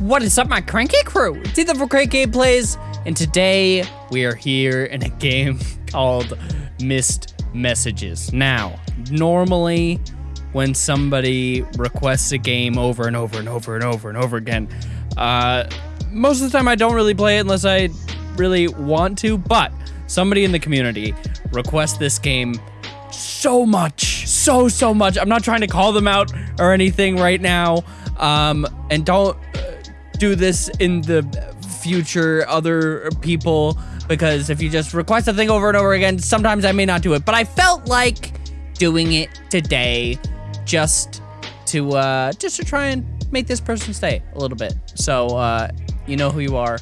What is up, my cranky crew? It's Ethan for Crank Gameplays, and today we are here in a game called Missed Messages. Now, normally when somebody requests a game over and over and over and over and over again, uh, most of the time I don't really play it unless I really want to, but somebody in the community requests this game so much, so, so much. I'm not trying to call them out or anything right now. Um, and don't do this in the future, other people, because if you just request a thing over and over again, sometimes I may not do it. But I felt like doing it today just to, uh, just to try and make this person stay a little bit. So, uh, you know who you are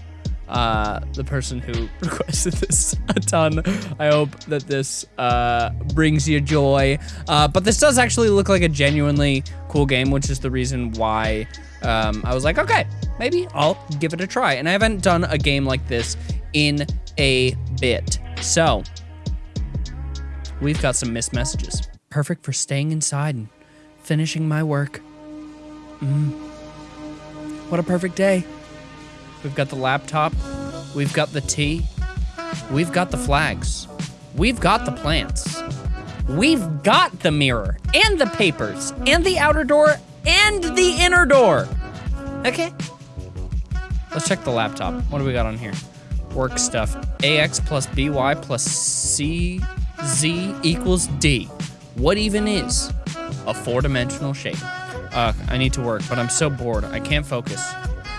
uh, the person who requested this a ton. I hope that this uh, brings you joy. Uh, but this does actually look like a genuinely cool game, which is the reason why um, I was like, okay, maybe I'll give it a try. And I haven't done a game like this in a bit. So, we've got some missed messages. Perfect for staying inside and finishing my work. Mm. What a perfect day. We've got the laptop. We've got the tea. We've got the flags. We've got the plants. We've got the mirror and the papers and the outer door and the inner door. Okay. Let's check the laptop. What do we got on here? Work stuff. AX plus BY plus CZ equals D. What even is a four-dimensional shape? Uh, I need to work, but I'm so bored. I can't focus.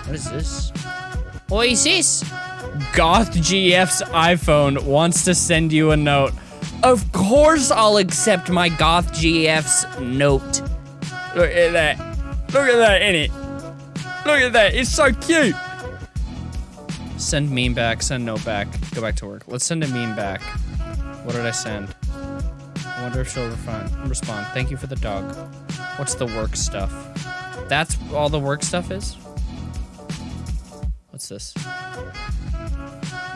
What is this? Oasis. Goth GF's iPhone wants to send you a note. Of course I'll accept my Goth GF's note. Look at that. Look at that in it. Look at that. It's so cute. Send meme back, send note back. Go back to work. Let's send a meme back. What did I send? I wonder if she'll respond. respond. Thank you for the dog. What's the work stuff? That's all the work stuff is? What's this?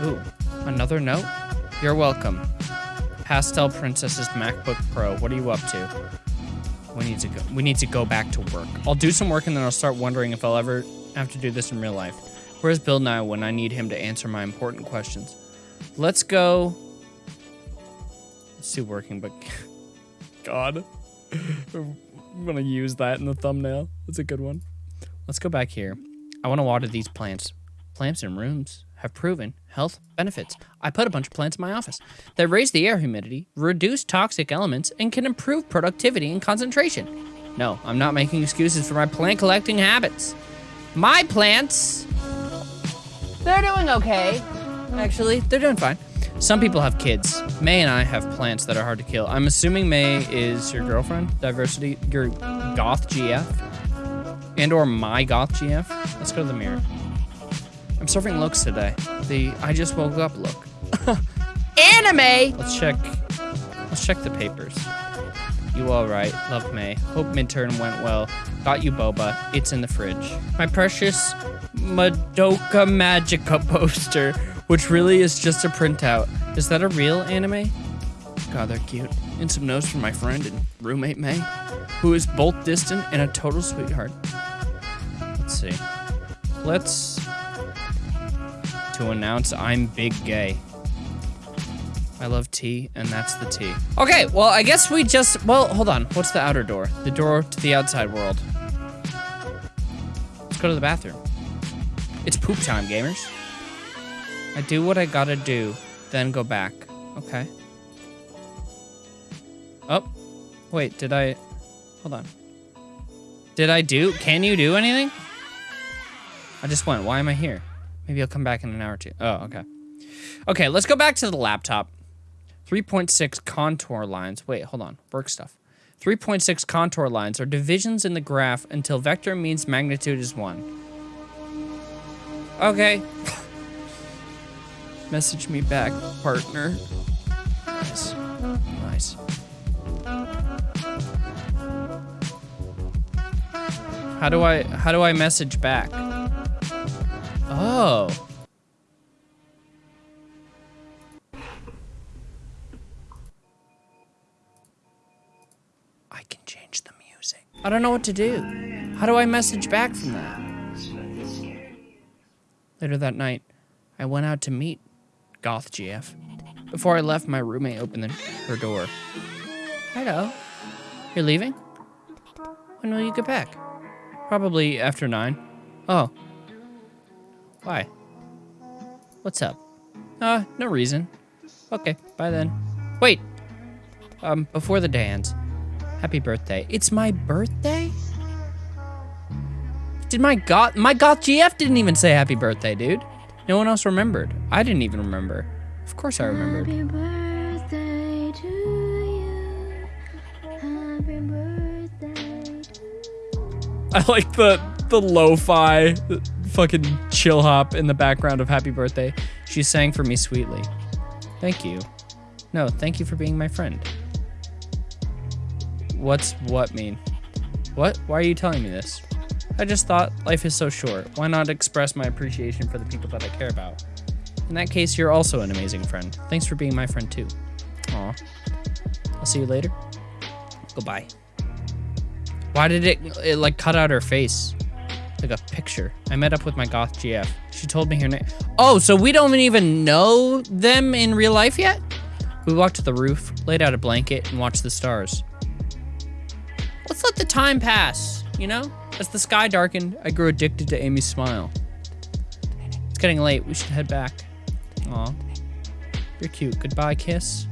Ooh, another note? You're welcome. Pastel Princess's MacBook Pro. What are you up to? We need to go. We need to go back to work. I'll do some work and then I'll start wondering if I'll ever have to do this in real life. Where's Bill Nye when I need him to answer my important questions? Let's go. Let's do working, but God, I'm gonna use that in the thumbnail. That's a good one. Let's go back here. I want to water these plants. Plants in rooms have proven health benefits. I put a bunch of plants in my office that raise the air humidity, reduce toxic elements, and can improve productivity and concentration. No, I'm not making excuses for my plant collecting habits. My plants, they're doing okay. Actually, they're doing fine. Some people have kids. May and I have plants that are hard to kill. I'm assuming May is your girlfriend, diversity, your goth GF, and or my goth GF. Let's go to the mirror. I'm serving looks today. The I just woke up look. Anime! Let's check let's check the papers. You alright, love May. Hope midterm went well. Got you boba. It's in the fridge. My precious Madoka Magica poster, which really is just a printout. Is that a real anime? God, they're cute. And some notes from my friend and roommate May, who is both distant and a total sweetheart. Let's see. Let's to announce I'm big gay. I love tea, and that's the tea. Okay, well, I guess we just, well, hold on. What's the outer door? The door to the outside world. Let's go to the bathroom. It's poop time, gamers. I do what I gotta do, then go back. Okay. Oh, wait, did I, hold on. Did I do, can you do anything? I just went, why am I here? Maybe I'll come back in an hour or two. Oh, okay. Okay, let's go back to the laptop. 3.6 contour lines. Wait, hold on. Work stuff. 3.6 contour lines are divisions in the graph until vector means magnitude is 1. Okay. Message me back, partner. Nice. Nice. How do I how do I message back? Oh. I can change the music. I don't know what to do. How do I message back from that? Later that night, I went out to meet Goth GF. Before I left, my roommate opened the, her door. Hello. You're leaving? When will you get back? Probably after nine. Oh. Why? What's up? Uh, no reason. Okay, bye then. Wait. Um, before the day ends, happy birthday. It's my birthday? Did my goth my goth GF didn't even say happy birthday, dude. No one else remembered. I didn't even remember. Of course I remembered. Happy birthday to you. Happy birthday. I like the the lo-fi fucking chill hop in the background of Happy Birthday. She sang for me sweetly. Thank you. No, thank you for being my friend. What's what mean? What? Why are you telling me this? I just thought life is so short. Why not express my appreciation for the people that I care about? In that case, you're also an amazing friend. Thanks for being my friend too. Aw. I'll see you later. Goodbye. Why did it, it like cut out her face? Like a picture. I met up with my goth GF. She told me her name. Oh, so we don't even know them in real life yet? We walked to the roof, laid out a blanket, and watched the stars. Let's let the time pass, you know? As the sky darkened, I grew addicted to Amy's smile. It's getting late. We should head back. Aw. You're cute. Goodbye, kiss.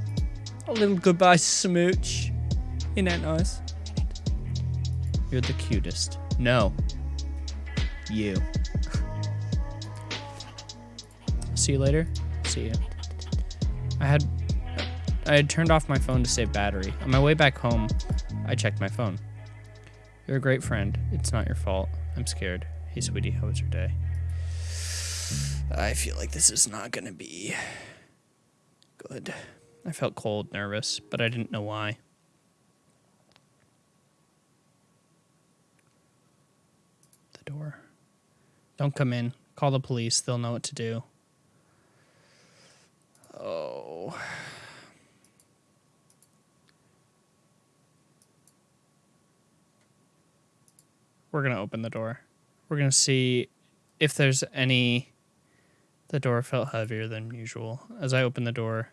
A little goodbye smooch. Isn't that nice? You're the cutest. No. You. See you later. See you. I had I had turned off my phone to save battery. On my way back home, I checked my phone. You're a great friend. It's not your fault. I'm scared. Hey, sweetie, how was your day? I feel like this is not gonna be good. I felt cold, nervous, but I didn't know why. The door. Don't come in. Call the police. They'll know what to do. Oh. We're going to open the door. We're going to see if there's any. The door felt heavier than usual. As I opened the door,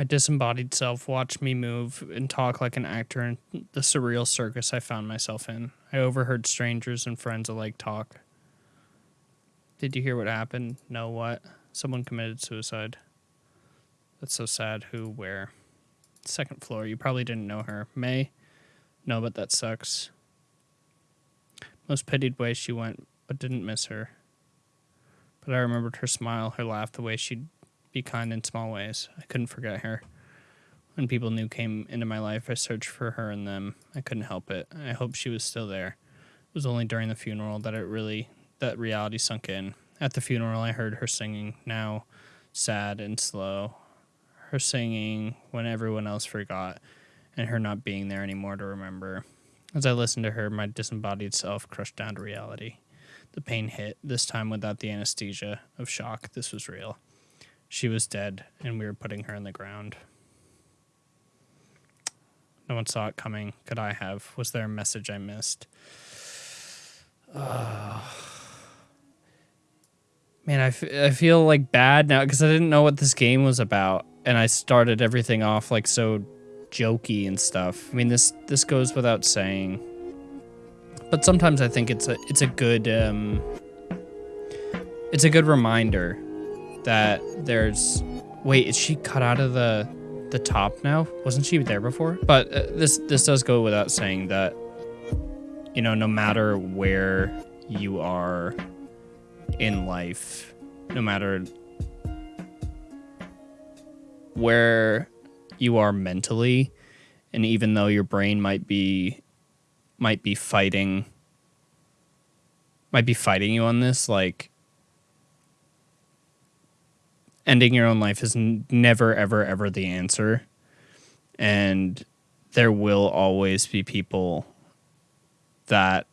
My disembodied self watched me move and talk like an actor in the surreal circus I found myself in. I overheard strangers and friends alike talk. Did you hear what happened? No, what? Someone committed suicide. That's so sad. Who, where? Second floor. You probably didn't know her. May? No, but that sucks. Most pitied way she went, but didn't miss her. But I remembered her smile, her laugh, the way she'd be kind in small ways. I couldn't forget her. When people new came into my life, I searched for her and them. I couldn't help it. I hoped she was still there. It was only during the funeral that it really that reality sunk in. At the funeral, I heard her singing, now sad and slow. Her singing when everyone else forgot, and her not being there anymore to remember. As I listened to her, my disembodied self crushed down to reality. The pain hit, this time without the anesthesia of shock. This was real. She was dead, and we were putting her in the ground. No one saw it coming. Could I have? Was there a message I missed? Ugh. Man, I, f- I feel like bad now because I didn't know what this game was about, and I started everything off like so jokey and stuff. I mean, this this goes without saying, but sometimes I think it's a it's a good um, it's a good reminder that there's wait is she cut out of the the top now? Wasn't she there before? But uh, this this does go without saying that you know no matter where you are in life no matter where you are mentally and even though your brain might be might be fighting might be fighting you on this like ending your own life is n- never ever ever the answer. And there will always be people that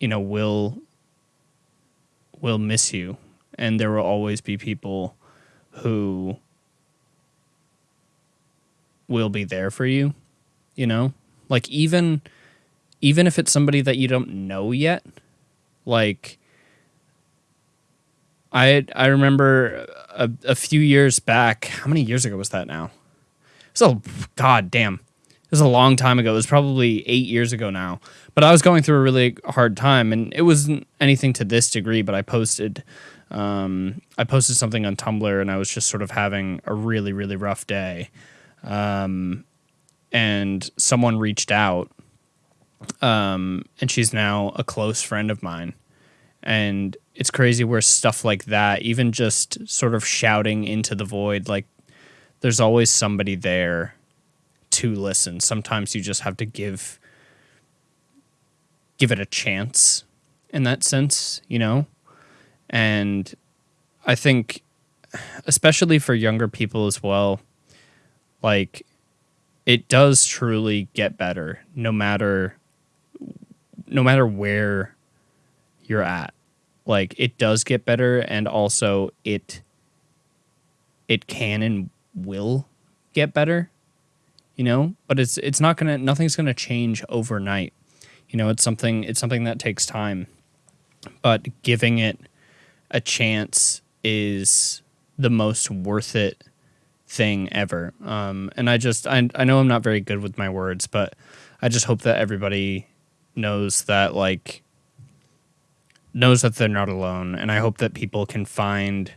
you know will will miss you. And there will always be people who will be there for you you know? Like even even if it's somebody that you don't know yet like i i remember a, a few years back how many years ago was that now? So god damn. It was a long time ago. It was probably eight years ago now. But i was going through a really hard time and it wasn't anything to this degree but i posted um, i posted something on tumblr and i was just sort of having a really really rough day. Um, and someone reached out um, and she's now a close friend of mine. And it's crazy where stuff like that even just sort of shouting into the void like there's always somebody there to listen. Sometimes you just have to give give it a chance in that sense you know? And i think especially for younger people as well like it does truly get better no matter no matter where you're at like it does get better and also it it can and will get better you know? But it's it's not gonna nothing's gonna change overnight. You know it's something it's something that takes time. But giving it a chance is the most worth it thing ever. Um, and i just I, I know i'm not very good with my words but i just hope that everybody knows that like knows that they're not alone and i hope that people can find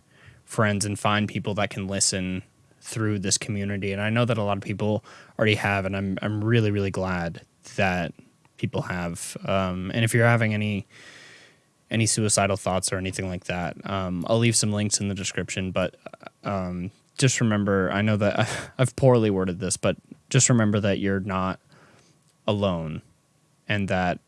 friends and find people that can listen through this community. And i know that a lot of people already have and i'm, I'm really really glad that people have. Um, and if you're having any any suicidal thoughts or anything like that um, i'll leave some links in the description but um, just remember i know that i've poorly worded this but just remember that you're not alone and that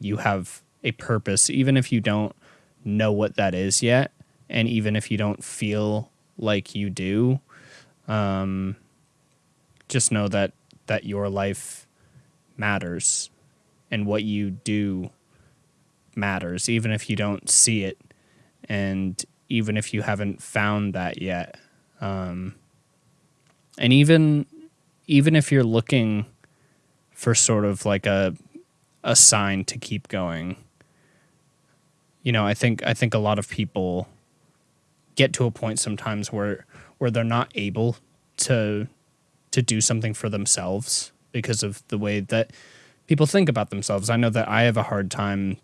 you have a purpose, even if you don't know what that is yet, and even if you don't feel like you do. Um, just know that that your life matters, and what you do matters, even if you don't see it, and even if you haven't found that yet. Um, and even even if you're looking for sort of like a a sign to keep going. You know, I think I think a lot of people get to a point sometimes where where they're not able to to do something for themselves because of the way that people think about themselves. I know that I have a hard time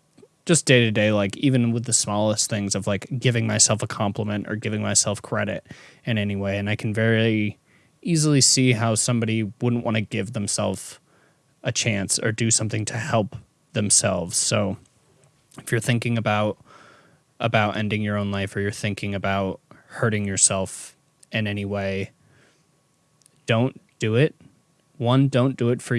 just day to day, like even with the smallest things of like giving myself a compliment or giving myself credit in any way. And I can very easily see how somebody wouldn't want to give themselves a chance or do something to help themselves. So if you're thinking about about ending your own life or you're thinking about hurting yourself in any way, don't do it. One, don't do it for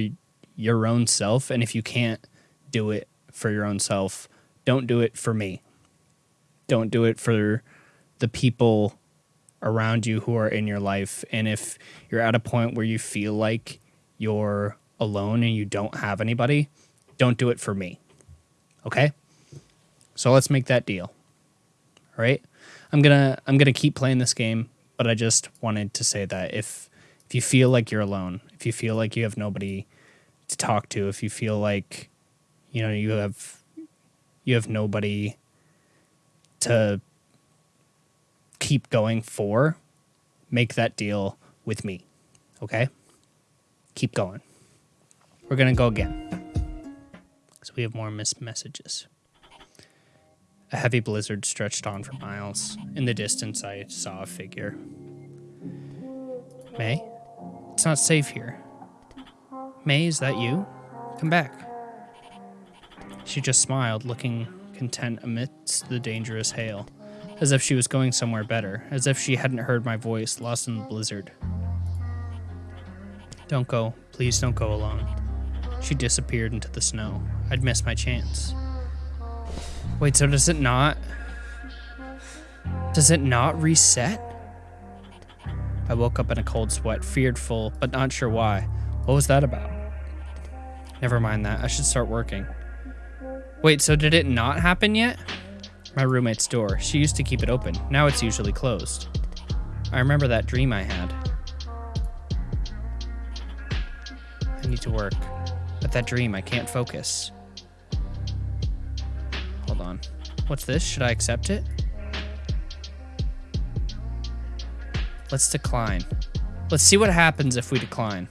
your own self, and if you can't do it for your own self, don't do it for me. Don't do it for the people around you who are in your life. And if you're at a point where you feel like you're alone and you don't have anybody, don't do it for me. Okay? So let's make that deal. All right? I'm going to I'm going to keep playing this game, but I just wanted to say that if if you feel like you're alone, if you feel like you have nobody to talk to, if you feel like you know, you have you have nobody to keep going for, make that deal with me. Okay? Keep going. We're going to go again. So we have more missed messages. A heavy blizzard stretched on for miles. In the distance, I saw a figure. May? It's not safe here. May, is that you? Come back. She just smiled, looking content amidst the dangerous hail. as if she was going somewhere better, as if she hadn't heard my voice, lost in the blizzard. Don't go. Please don't go alone. She disappeared into the snow. I'd missed my chance. Wait, so does it not? Does it not reset? I woke up in a cold sweat, fearful, but not sure why. What was that about? Never mind that. I should start working. Wait, so did it not happen yet? My roommate's door. She used to keep it open. Now it's usually closed. I remember that dream I had. I need to work. But that dream, I can't focus. What's this? Should I accept it? Let's decline. Let's see what happens if we decline.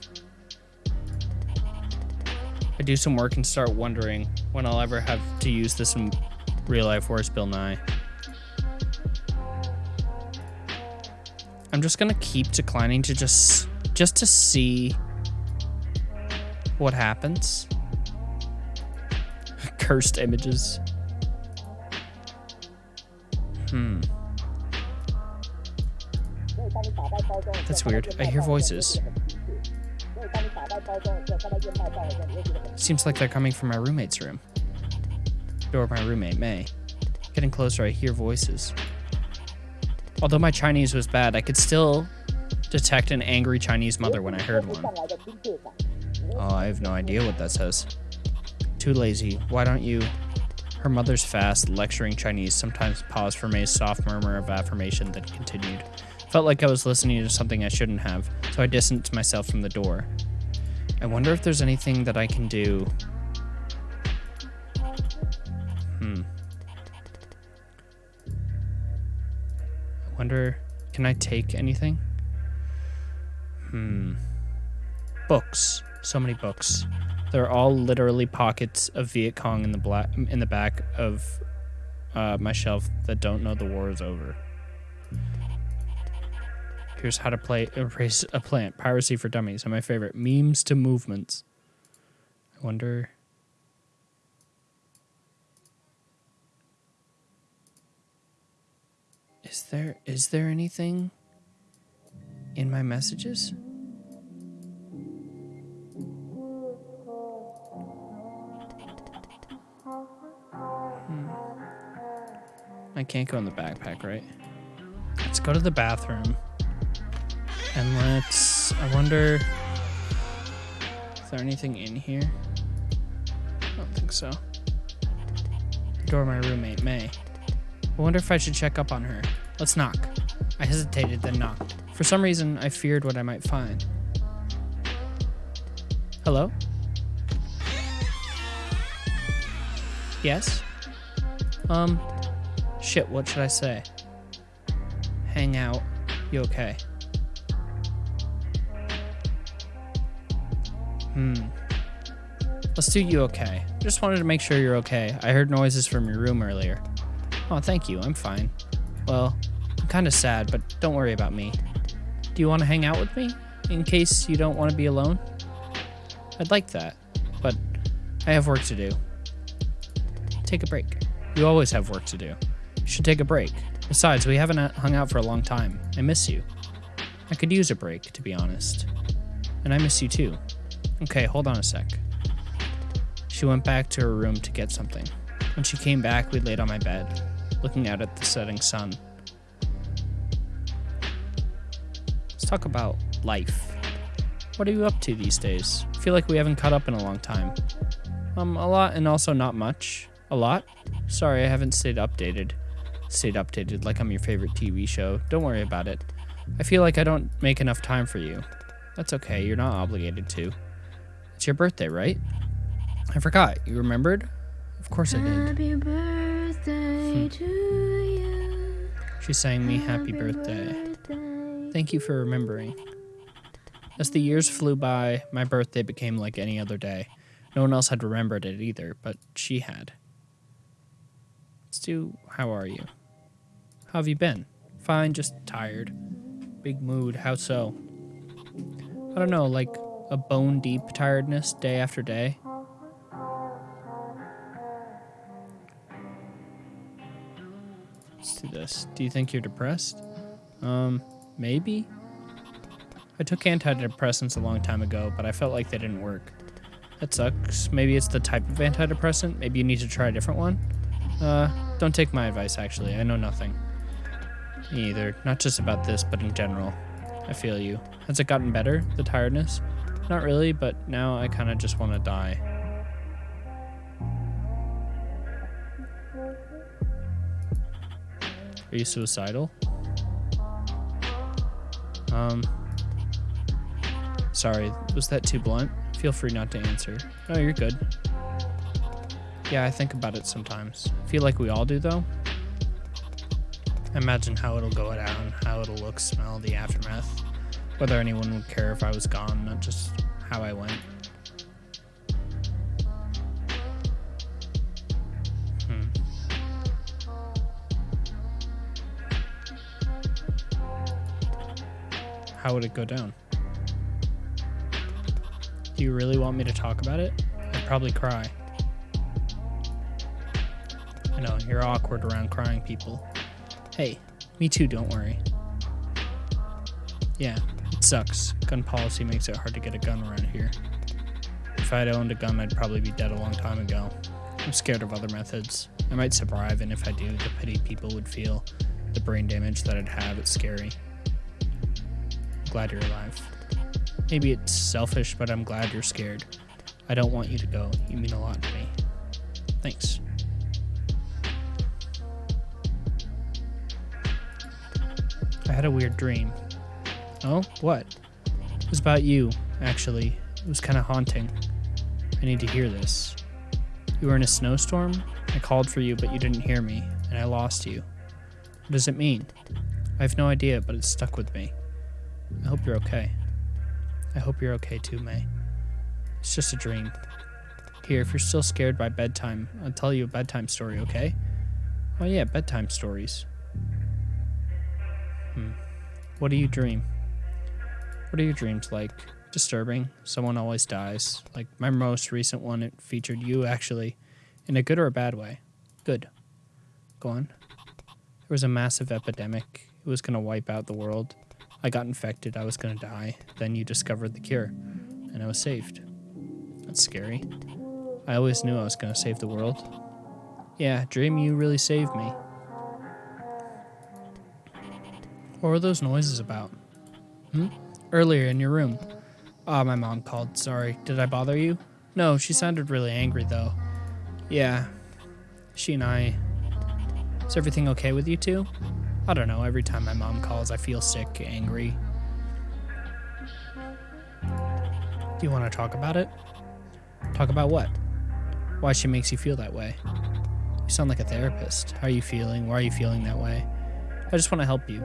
I do some work and start wondering when I'll ever have to use this in real life. Where's Bill Nye? I'm just gonna keep declining to just just to see what happens. Cursed images. Hmm. That's weird. I hear voices. Seems like they're coming from my roommate's room. Door of my roommate, May. Getting closer, I hear voices. Although my Chinese was bad, I could still detect an angry Chinese mother when I heard one. Oh, I have no idea what that says. Too lazy. Why don't you? Her mother's fast, lecturing Chinese, sometimes paused for May's soft murmur of affirmation, then continued. Felt like I was listening to something I shouldn't have, so I distanced myself from the door. I wonder if there's anything that I can do. Hmm. I wonder, can I take anything? Hmm. Books. So many books. They're all literally pockets of Viet Cong in the black in the back of uh, my shelf that don't know the war is over. Here's how to play erase a plant. Piracy for dummies. Are my favorite. Memes to movements. I wonder. Is there is there anything in my messages? I can't go in the backpack, right? Let's go to the bathroom. And let's. I wonder. Is there anything in here? I don't think so. Door of my roommate, May. I wonder if I should check up on her. Let's knock. I hesitated, then knocked. For some reason, I feared what I might find. Hello? Yes? Um, shit, what should I say? Hang out. You okay? Hmm. Let's do you okay. Just wanted to make sure you're okay. I heard noises from your room earlier. Oh, thank you. I'm fine. Well, I'm kind of sad, but don't worry about me. Do you want to hang out with me? In case you don't want to be alone? I'd like that, but I have work to do. Take a break. You always have work to do. Should take a break. Besides, we haven't hung out for a long time. I miss you. I could use a break, to be honest. And I miss you too. Okay, hold on a sec. She went back to her room to get something. When she came back, we laid on my bed, looking out at the setting sun. Let's talk about life. What are you up to these days? I feel like we haven't caught up in a long time. Um, a lot and also not much. A lot? Sorry, I haven't stayed updated. Stayed updated like I'm your favorite TV show. Don't worry about it. I feel like I don't make enough time for you. That's okay, you're not obligated to. It's your birthday, right? I forgot. You remembered? Of course I did. Happy birthday hmm. to you. She sang me happy birthday. Thank you for remembering. As the years flew by, my birthday became like any other day. No one else had remembered it either, but she had. Let's do how are you? How have you been? Fine, just tired. Big mood, how so? I don't know, like a bone deep tiredness day after day. Let's do this. Do you think you're depressed? Um, maybe. I took antidepressants a long time ago, but I felt like they didn't work. That sucks. Maybe it's the type of antidepressant. Maybe you need to try a different one. Uh, don't take my advice, actually. I know nothing. Either. Not just about this, but in general. I feel you. Has it gotten better, the tiredness? Not really, but now I kind of just want to die. Are you suicidal? Um. Sorry, was that too blunt? Feel free not to answer. Oh, you're good. Yeah, I think about it sometimes. Feel like we all do, though. Imagine how it'll go down, how it'll look, smell, the aftermath. Whether anyone would care if I was gone, not just how I went. Hmm. How would it go down? Do you really want me to talk about it? I'd probably cry. I know, you're awkward around crying people. Hey, me too, don't worry. Yeah, it sucks. Gun policy makes it hard to get a gun around here. If I'd owned a gun, I'd probably be dead a long time ago. I'm scared of other methods. I might survive, and if I do, the pity people would feel, the brain damage that I'd have, it's scary. glad you're alive. Maybe it's selfish, but I'm glad you're scared. I don't want you to go. You mean a lot to me. Thanks. I had a weird dream. Oh, what? It was about you, actually. It was kind of haunting. I need to hear this. You were in a snowstorm? I called for you, but you didn't hear me, and I lost you. What does it mean? I have no idea, but it stuck with me. I hope you're okay. I hope you're okay too, May. It's just a dream. Here, if you're still scared by bedtime, I'll tell you a bedtime story, okay? Oh, yeah, bedtime stories. Hmm. What do you dream? What are your dreams like? Disturbing. Someone always dies. Like my most recent one, it featured you actually, in a good or a bad way. Good. Go on. There was a massive epidemic. It was going to wipe out the world. I got infected. I was going to die. Then you discovered the cure, and I was saved. That's scary. I always knew I was going to save the world. Yeah, dream you really saved me. What were those noises about? Hmm? Earlier in your room. Ah, my mom called. Sorry. Did I bother you? No, she sounded really angry though. Yeah. She and I. Is everything okay with you two? I don't know. Every time my mom calls, I feel sick, angry. Do you want to talk about it? Talk about what? Why she makes you feel that way? You sound like a therapist. How are you feeling? Why are you feeling that way? I just want to help you.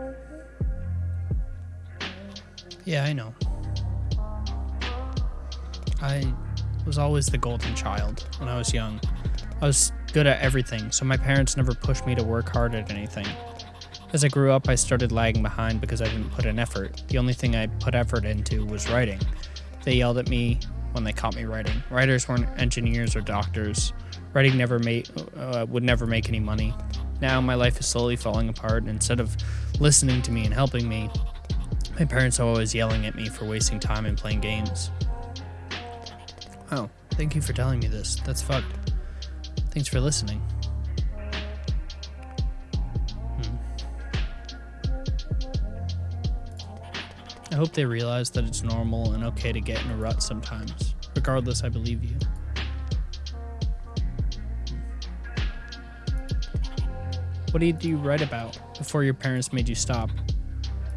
Yeah, I know. I was always the golden child when I was young. I was good at everything, so my parents never pushed me to work hard at anything. As I grew up, I started lagging behind because I didn't put in effort. The only thing I put effort into was writing. They yelled at me when they caught me writing. Writers weren't engineers or doctors. Writing never made uh, would never make any money. Now my life is slowly falling apart, and instead of listening to me and helping me, my parents are always yelling at me for wasting time and playing games. Oh, thank you for telling me this. That's fucked. Thanks for listening. Hmm. I hope they realize that it's normal and okay to get in a rut sometimes. Regardless, I believe you. What did you write about before your parents made you stop?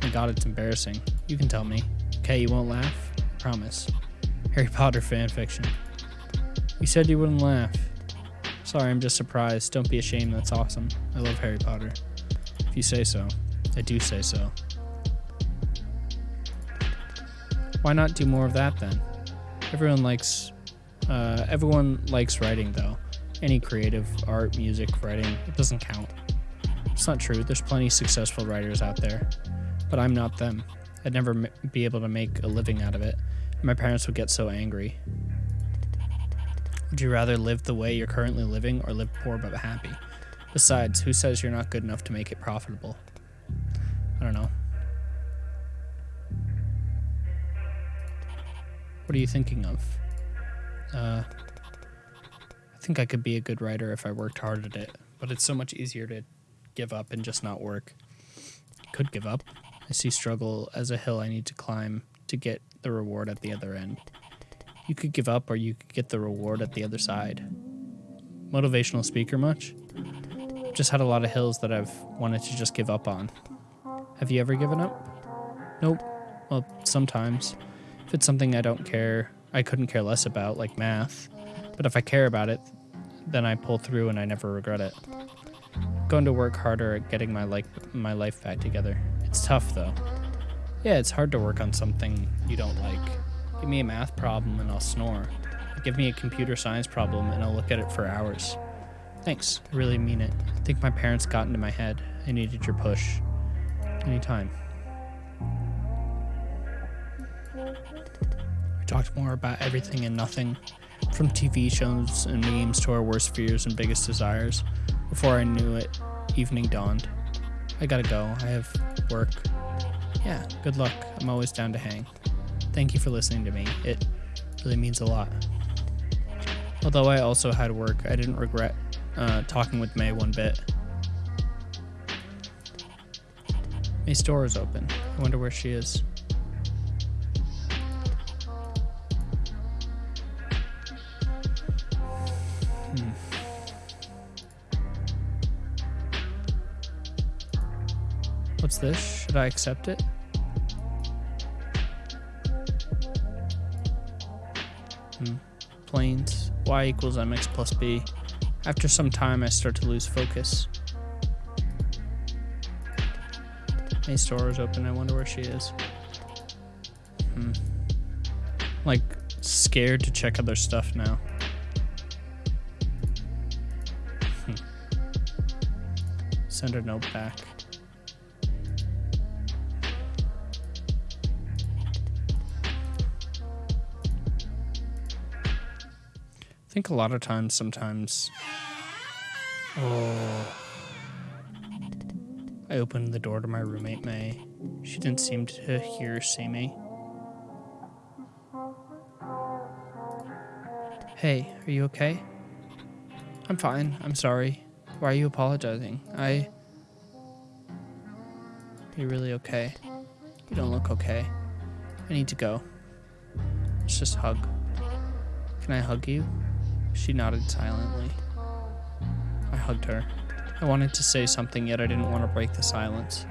My god, it's embarrassing. You can tell me. Okay, you won't laugh? Promise. Harry Potter fanfiction. You said you wouldn't laugh. Sorry, I'm just surprised. Don't be ashamed, that's awesome. I love Harry Potter. If you say so. I do say so. Why not do more of that then? Everyone likes uh, everyone likes writing though. Any creative art, music, writing, it doesn't count. It's not true. There's plenty successful writers out there, but I'm not them. I'd never be able to make a living out of it. My parents would get so angry. Would you rather live the way you're currently living or live poor but happy? Besides, who says you're not good enough to make it profitable? I don't know. What are you thinking of? Uh, I think I could be a good writer if I worked hard at it, but it's so much easier to give up and just not work. Could give up. I see struggle as a hill I need to climb to get the reward at the other end. You could give up or you could get the reward at the other side. Motivational speaker much? Just had a lot of hills that I've wanted to just give up on. Have you ever given up? Nope. Well, sometimes. If it's something I don't care, I couldn't care less about, like math. But if I care about it, then I pull through and I never regret it. Going to work harder at getting my like my life back together. It's tough though. Yeah, it's hard to work on something you don't like. Give me a math problem and I'll snore. Give me a computer science problem and I'll look at it for hours. Thanks, I really mean it. I think my parents got into my head. I needed your push. Anytime. We talked more about everything and nothing, from TV shows and memes to our worst fears and biggest desires. Before I knew it, evening dawned. I gotta go. I have work. Yeah, good luck. I'm always down to hang. Thank you for listening to me. It really means a lot. Although I also had work, I didn't regret uh, talking with May one bit. May's door is open. I wonder where she is. What's this? Should I accept it? Hmm. Planes. Y equals mx plus b. After some time, I start to lose focus. May's store is open. I wonder where she is. Hmm. Like, scared to check other stuff now. Hmm. Send her note back. Think a lot of times, sometimes. Oh. I opened the door to my roommate, May. She didn't seem to hear or see me. Hey, are you okay? I'm fine. I'm sorry. Why are you apologizing? I. You're really okay. You don't look okay. I need to go. Let's just hug. Can I hug you? She nodded silently. I hugged her. I wanted to say something, yet I didn't want to break the silence.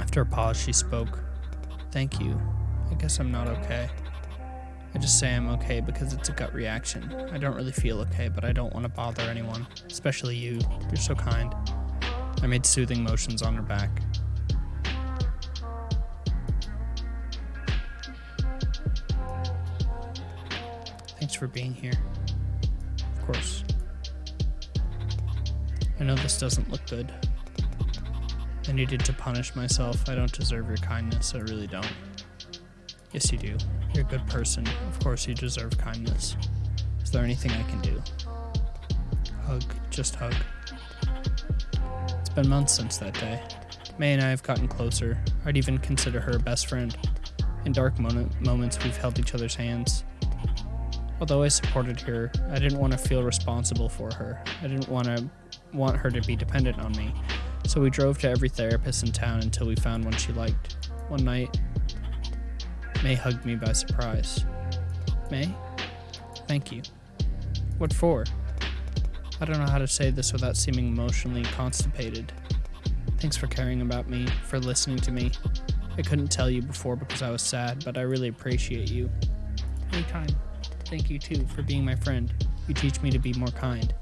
After a pause, she spoke. Thank you. I guess I'm not okay. I just say I'm okay because it's a gut reaction. I don't really feel okay, but I don't want to bother anyone, especially you. You're so kind. I made soothing motions on her back. For being here. Of course. I know this doesn't look good. I needed to punish myself. I don't deserve your kindness. I really don't. Yes, you do. You're a good person. Of course, you deserve kindness. Is there anything I can do? Hug. Just hug. It's been months since that day. May and I have gotten closer. I'd even consider her a best friend. In dark moment, moments, we've held each other's hands. Although I supported her, I didn't want to feel responsible for her. I didn't want to want her to be dependent on me. So we drove to every therapist in town until we found one she liked. One night, May hugged me by surprise. May? Thank you. What for? I don't know how to say this without seeming emotionally constipated. Thanks for caring about me, for listening to me. I couldn't tell you before because I was sad, but I really appreciate you. Anytime. Thank you too for being my friend. You teach me to be more kind.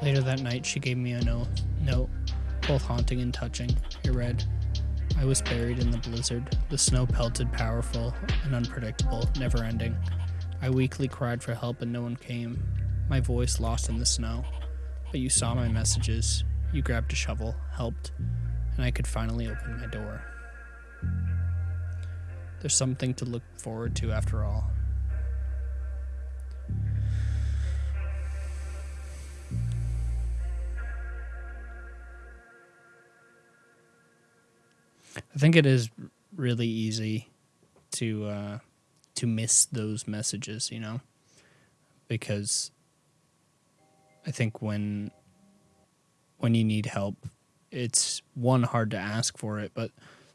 Later that night, she gave me a note, note, both haunting and touching. It read, I was buried in the blizzard. The snow pelted, powerful and unpredictable, never ending. I weakly cried for help and no one came. My voice lost in the snow. But you saw my messages. You grabbed a shovel, helped, and I could finally open my door. There's something to look forward to after all. I think it is really easy to uh, to miss those messages, you know, because I think when when you need help, it's one hard to ask for it, but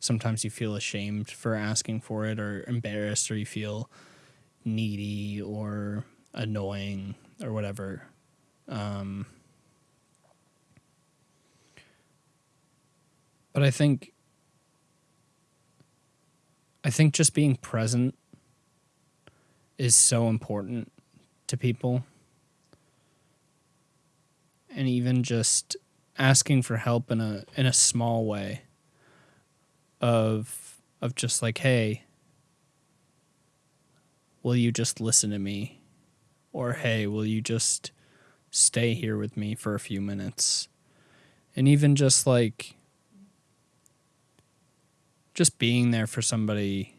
sometimes you feel ashamed for asking for it or embarrassed or you feel needy or annoying or whatever. Um, but I think I think just being present is so important to people. And even just asking for help in a in a small way of of just like, hey, will you just listen to me? Or hey, will you just stay here with me for a few minutes? And even just like just being there for somebody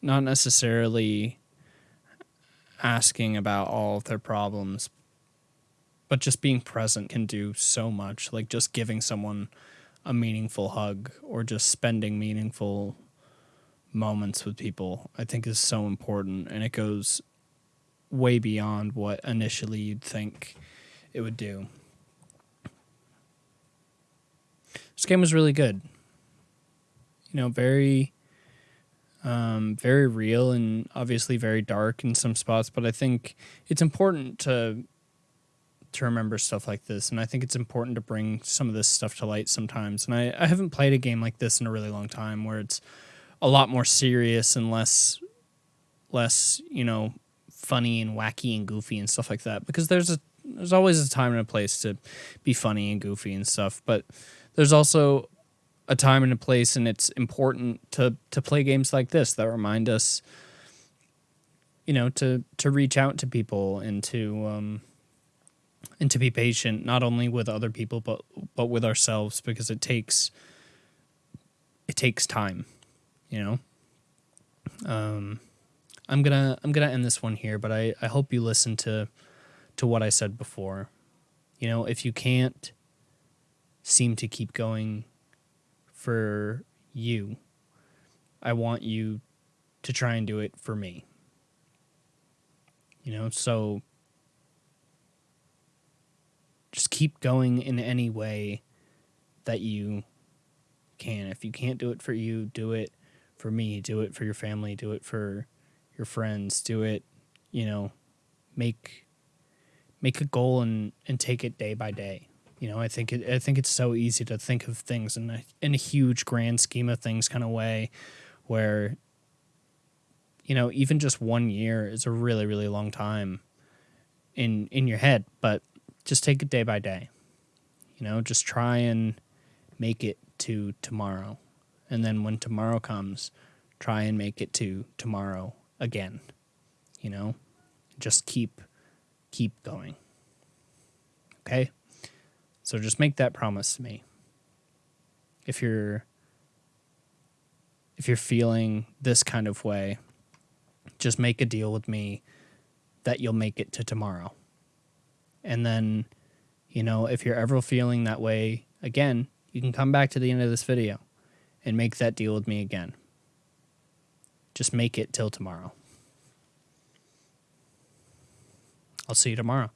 not necessarily asking about all of their problems but just being present can do so much like just giving someone a meaningful hug or just spending meaningful moments with people i think is so important and it goes way beyond what initially you'd think it would do this game was really good you know, very, um, very real and obviously very dark in some spots. But I think it's important to to remember stuff like this, and I think it's important to bring some of this stuff to light sometimes. And I, I haven't played a game like this in a really long time, where it's a lot more serious and less, less you know, funny and wacky and goofy and stuff like that. Because there's a there's always a time and a place to be funny and goofy and stuff, but there's also a time and a place, and it's important to to play games like this that remind us, you know, to to reach out to people and to um, and to be patient, not only with other people but but with ourselves, because it takes it takes time, you know. Um, I'm gonna I'm gonna end this one here, but I I hope you listen to to what I said before. You know, if you can't seem to keep going for you. I want you to try and do it for me. You know, so just keep going in any way that you can. If you can't do it for you, do it for me, do it for your family, do it for your friends, do it, you know, make make a goal and and take it day by day. You know, I think it, I think it's so easy to think of things in a in a huge grand scheme of things kind of way, where you know even just one year is a really really long time in in your head, but just take it day by day. You know, just try and make it to tomorrow, and then when tomorrow comes, try and make it to tomorrow again. You know, just keep keep going. Okay? So just make that promise to me. If you're if you're feeling this kind of way, just make a deal with me that you'll make it to tomorrow. And then, you know, if you're ever feeling that way again, you can come back to the end of this video and make that deal with me again. Just make it till tomorrow. I'll see you tomorrow.